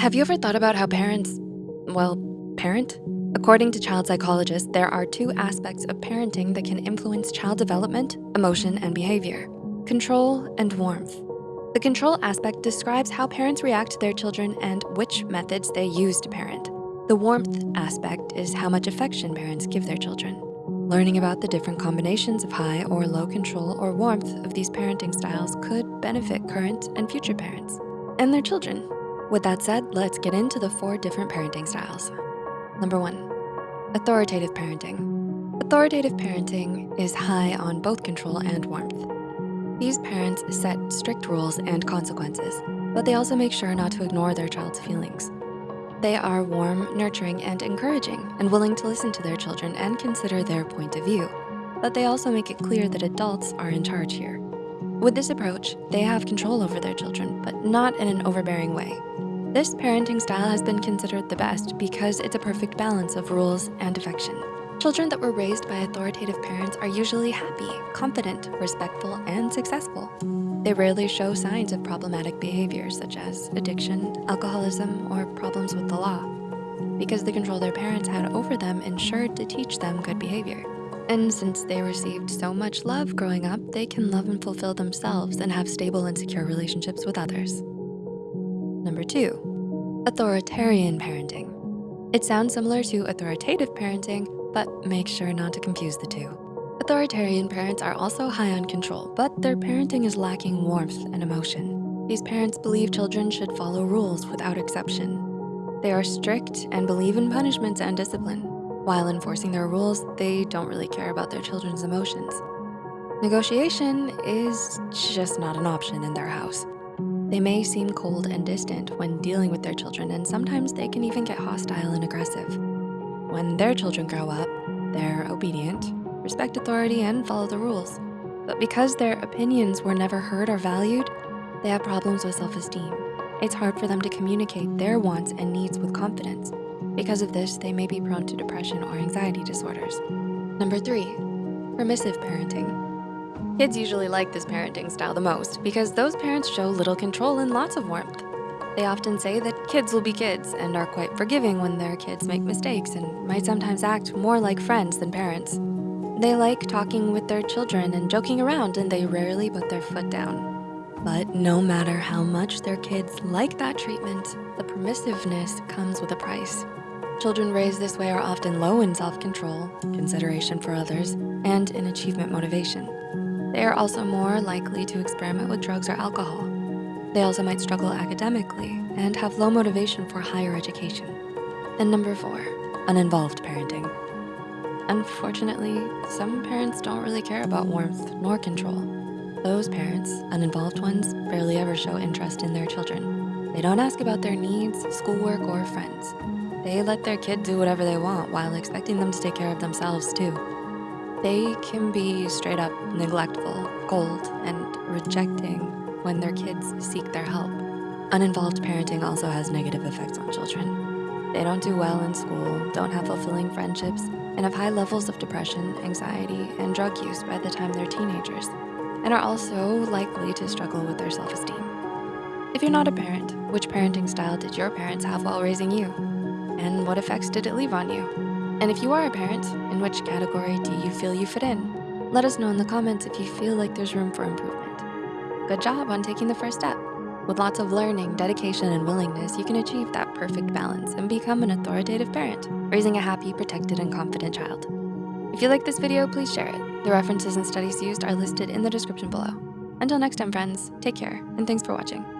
Have you ever thought about how parents, well, parent? According to child psychologists, there are two aspects of parenting that can influence child development, emotion, and behavior, control and warmth. The control aspect describes how parents react to their children and which methods they use to parent. The warmth aspect is how much affection parents give their children. Learning about the different combinations of high or low control or warmth of these parenting styles could benefit current and future parents and their children. With that said, let's get into the four different parenting styles. Number one, authoritative parenting. Authoritative parenting is high on both control and warmth. These parents set strict rules and consequences, but they also make sure not to ignore their child's feelings. They are warm, nurturing, and encouraging, and willing to listen to their children and consider their point of view. But they also make it clear that adults are in charge here. With this approach, they have control over their children, but not in an overbearing way. This parenting style has been considered the best because it's a perfect balance of rules and affection. Children that were raised by authoritative parents are usually happy, confident, respectful, and successful. They rarely show signs of problematic behaviors such as addiction, alcoholism, or problems with the law because the control their parents had over them ensured to teach them good behavior. And since they received so much love growing up, they can love and fulfill themselves and have stable and secure relationships with others. Number two, authoritarian parenting. It sounds similar to authoritative parenting, but make sure not to confuse the two. Authoritarian parents are also high on control, but their parenting is lacking warmth and emotion. These parents believe children should follow rules without exception. They are strict and believe in punishments and discipline. While enforcing their rules, they don't really care about their children's emotions. Negotiation is just not an option in their house. They may seem cold and distant when dealing with their children, and sometimes they can even get hostile and aggressive. When their children grow up, they're obedient, respect authority, and follow the rules. But because their opinions were never heard or valued, they have problems with self-esteem. It's hard for them to communicate their wants and needs with confidence. Because of this, they may be prone to depression or anxiety disorders. Number three, permissive parenting. Kids usually like this parenting style the most because those parents show little control and lots of warmth. They often say that kids will be kids and are quite forgiving when their kids make mistakes and might sometimes act more like friends than parents. They like talking with their children and joking around and they rarely put their foot down. But no matter how much their kids like that treatment, the permissiveness comes with a price. Children raised this way are often low in self-control, consideration for others, and in achievement motivation. They are also more likely to experiment with drugs or alcohol, they also might struggle academically and have low motivation for higher education. And number four, uninvolved parenting. Unfortunately, some parents don't really care about warmth nor control. Those parents, uninvolved ones, barely ever show interest in their children. They don't ask about their needs, schoolwork, or friends. They let their kid do whatever they want while expecting them to take care of themselves too. They can be straight up neglectful, cold, and rejecting when their kids seek their help. Uninvolved parenting also has negative effects on children. They don't do well in school, don't have fulfilling friendships, and have high levels of depression, anxiety, and drug use by the time they're teenagers, and are also likely to struggle with their self-esteem. If you're not a parent, which parenting style did your parents have while raising you? And what effects did it leave on you? And if you are a parent, in which category do you feel you fit in? Let us know in the comments if you feel like there's room for improvement. Good job on taking the first step. With lots of learning, dedication, and willingness, you can achieve that perfect balance and become an authoritative parent, raising a happy, protected, and confident child. If you like this video, please share it. The references and studies used are listed in the description below. Until next time, friends, take care, and thanks for watching.